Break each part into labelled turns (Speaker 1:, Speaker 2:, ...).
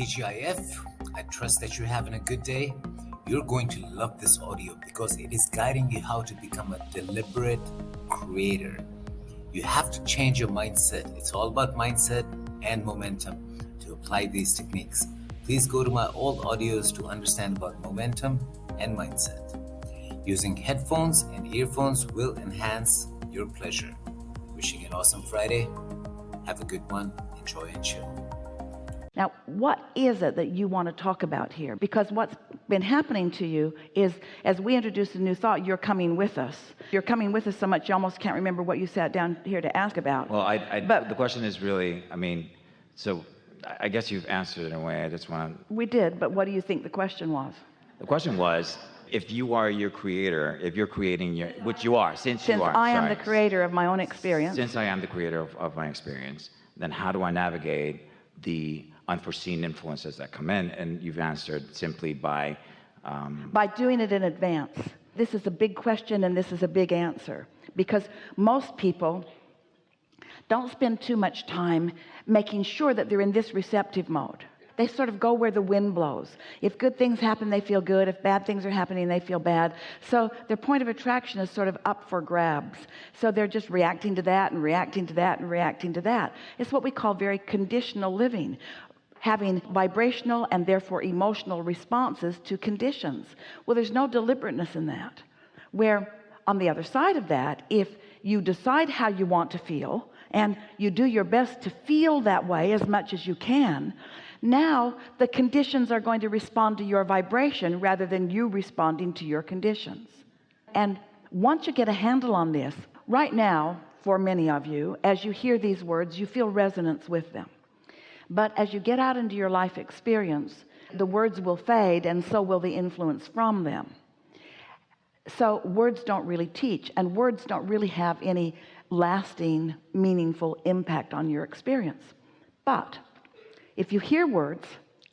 Speaker 1: TGIF. I trust that you're having a good day. You're going to love this audio because it is guiding you how to become a deliberate creator. You have to change your mindset. It's all about mindset and momentum to apply these techniques. Please go to my old audios to understand about momentum and mindset. Using headphones and earphones will enhance your pleasure. Wishing an awesome Friday. Have a good one. Enjoy and chill.
Speaker 2: Now, what is it that you want to talk about here? Because what's been happening to you is as we introduce a new thought, you're coming with us. You're coming with us so much you almost can't remember what you sat down here to ask about.
Speaker 3: Well, I, I
Speaker 2: But-
Speaker 3: the question is really, I mean, so I guess you've answered it in a way. I just want to,
Speaker 2: We did, but what do you think the question was?
Speaker 3: the question was, if you are your creator, if you're creating your, which you are, since,
Speaker 2: Since
Speaker 3: you are.
Speaker 2: I am
Speaker 3: sorry.
Speaker 2: the creator of my own experience,
Speaker 3: Since I am the creator of, of my experience, then how do I navigate the unforeseen influences that come in? And you've answered simply by, um,
Speaker 2: by doing it in advance. This is a big question and this is a big answer because most people don't spend too much time making sure that they're in this receptive mode. They sort of go where the wind blows. If good things happen, they feel good. If bad things are happening, they feel bad. So their point of attraction is sort of up for grabs. So they're just reacting to that and reacting to that and reacting to that. It's what we call very conditional living having vibrational and therefore emotional responses to conditions. Well, there's no deliberateness in that. Where on the other side of that, if you decide how you want to feel and you do your best to feel that way as much as you can, now the conditions are going to respond to your vibration rather than you responding to your conditions. And once you get a handle on this, right now, for many of you, as you hear these words, you feel resonance with them. But as you get out into your life experience, the words will fade and so will the influence from them. So words don't really teach and words don't really have any lasting, meaningful impact on your experience. But if you hear words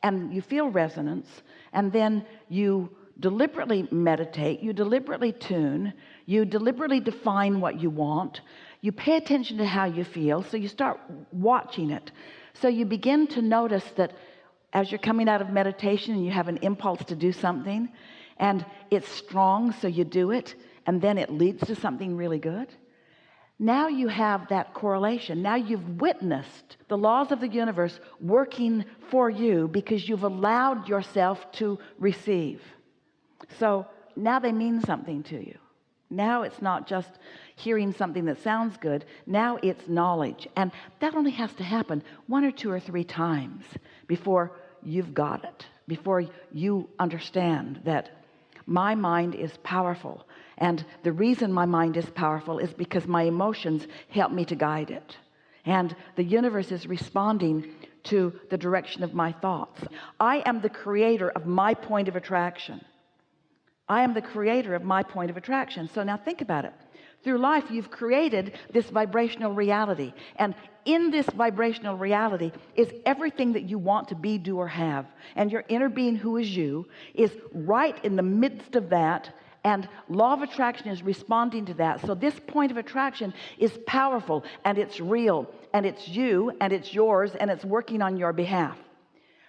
Speaker 2: and you feel resonance and then you deliberately meditate, you deliberately tune, you deliberately define what you want, you pay attention to how you feel, so you start watching it. So you begin to notice that as you're coming out of meditation and you have an impulse to do something and it's strong, so you do it, and then it leads to something really good. Now you have that correlation. Now you've witnessed the laws of the universe working for you because you've allowed yourself to receive. So now they mean something to you. Now it's not just hearing something that sounds good. Now it's knowledge. And that only has to happen one or two or three times before you've got it, before you understand that my mind is powerful. And the reason my mind is powerful is because my emotions help me to guide it. And the universe is responding to the direction of my thoughts. I am the creator of my point of attraction. I am the creator of my point of attraction. So now think about it. Through life, you've created this vibrational reality. And in this vibrational reality is everything that you want to be, do, or have. And your inner being, who is you, is right in the midst of that. And law of attraction is responding to that. So this point of attraction is powerful and it's real and it's you and it's yours and it's working on your behalf.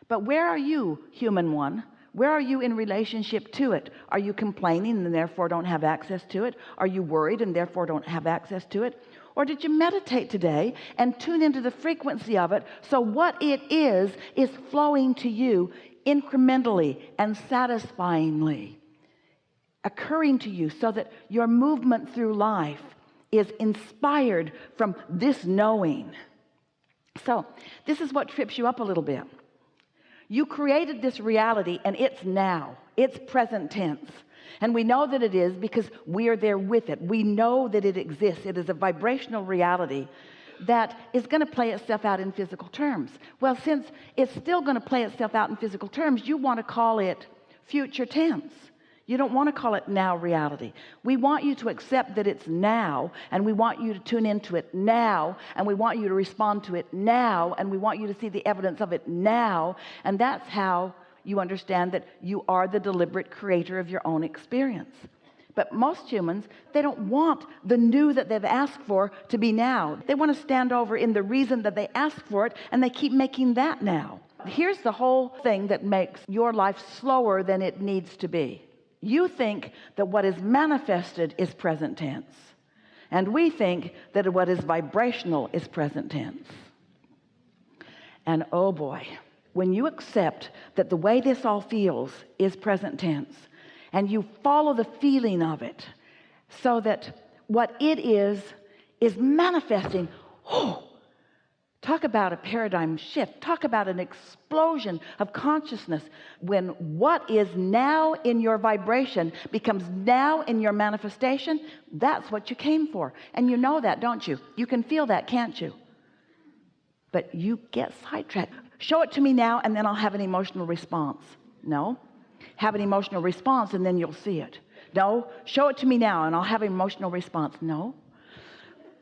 Speaker 2: But where are you, human one? Where are you in relationship to it? Are you complaining and therefore don't have access to it? Are you worried and therefore don't have access to it? Or did you meditate today and tune into the frequency of it so what it is is flowing to you incrementally and satisfyingly occurring to you so that your movement through life is inspired from this knowing so this is what trips you up a little bit you created this reality and it's now. It's present tense. And we know that it is because we are there with it. We know that it exists. It is a vibrational reality that is going to play itself out in physical terms. Well since it's still going to play itself out in physical terms you want to call it future tense you don't want to call it now reality. We want you to accept that it's now and we want you to tune into it now and we want you to respond to it now and we want you to see the evidence of it now. And that's how you understand that you are the deliberate creator of your own experience. But most humans they don't want the new that they've asked for to be now. They want to stand over in the reason that they asked for it and they keep making that now. Here's the whole thing that makes your life slower than it needs to be you think that what is manifested is present tense. And we think that what is vibrational is present tense. And oh boy when you accept that the way this all feels is present tense and you follow the feeling of it so that what it is is manifesting oh talk about a paradigm shift. Talk about an explosion of consciousness when what is now in your vibration becomes now in your manifestation. That's what you came for. And you know that don't you? You can feel that can't you? But you get sidetracked. Show it to me now and then I'll have an emotional response. No? Have an emotional response and then you'll see it. No? Show it to me now and I'll have an emotional response. No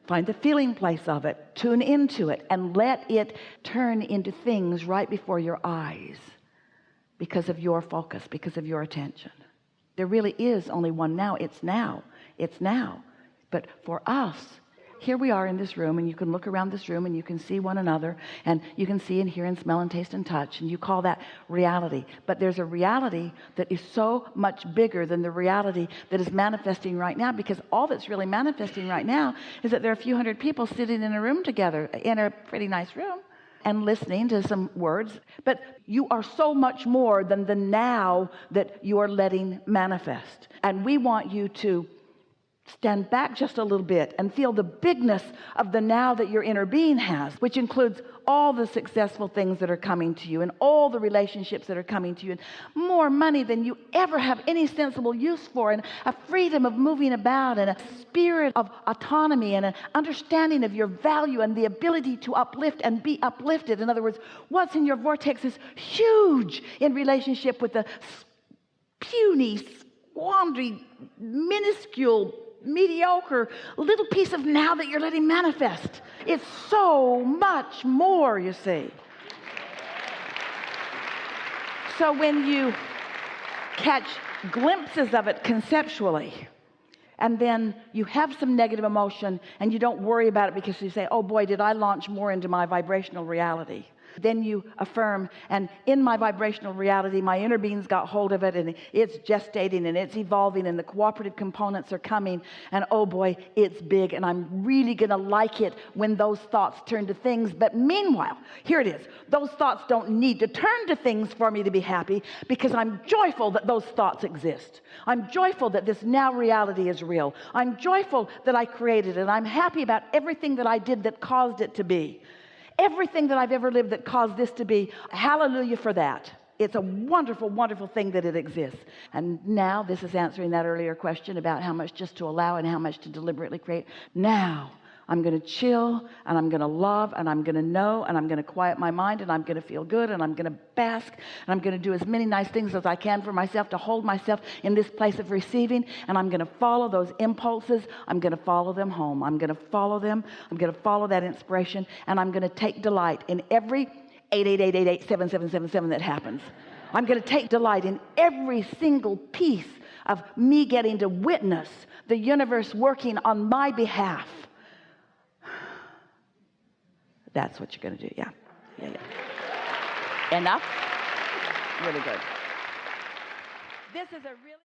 Speaker 2: find the feeling place of it. Tune into it and let it turn into things right before your eyes because of your focus because of your attention. There really is only one now. It's now. It's now. But for us here we are in this room and you can look around this room and you can see one another and you can see and hear and smell and taste and touch and you call that reality. But there's a reality that is so much bigger than the reality that is manifesting right now because all that's really manifesting right now is that there are a few hundred people sitting in a room together in a pretty nice room and listening to some words. But you are so much more than the now that you are letting manifest. And we want you to stand back just a little bit and feel the bigness of the now that your inner being has which includes all the successful things that are coming to you and all the relationships that are coming to you and more money than you ever have any sensible use for and a freedom of moving about and a spirit of autonomy and an understanding of your value and the ability to uplift and be uplifted. In other words what's in your vortex is huge in relationship with the puny squandry minuscule mediocre little piece of now that you're letting manifest. It's so much more you see. So when you catch glimpses of it conceptually and then you have some negative emotion and you don't worry about it because you say oh boy did I launch more into my vibrational reality then you affirm and in my vibrational reality my inner beings got hold of it and it's gestating and it's evolving and the cooperative components are coming and oh boy it's big and I'm really gonna like it when those thoughts turn to things. But meanwhile here it is. Those thoughts don't need to turn to things for me to be happy because I'm joyful that those thoughts exist. I'm joyful that this now reality is real. I'm joyful that I created it I'm happy about everything that I did that caused it to be everything that I've ever lived that caused this to be. Hallelujah for that. It's a wonderful wonderful thing that it exists. And now this is answering that earlier question about how much just to allow and how much to deliberately create. Now I'm going to chill and I'm going to love and I'm going to know and I'm going to quiet my mind and I'm going to feel good and I'm going to bask and I'm going to do as many nice things as I can for myself to hold myself in this place of receiving and I'm going to follow those impulses I'm going to follow them home I'm going to follow them I'm going to follow that inspiration and I'm going to take delight in every 888887777 that happens I'm going to take delight in every single piece of me getting to witness the universe working on my behalf that's what you're going to do yeah. Yeah yeah. Enough? Really good. This is a really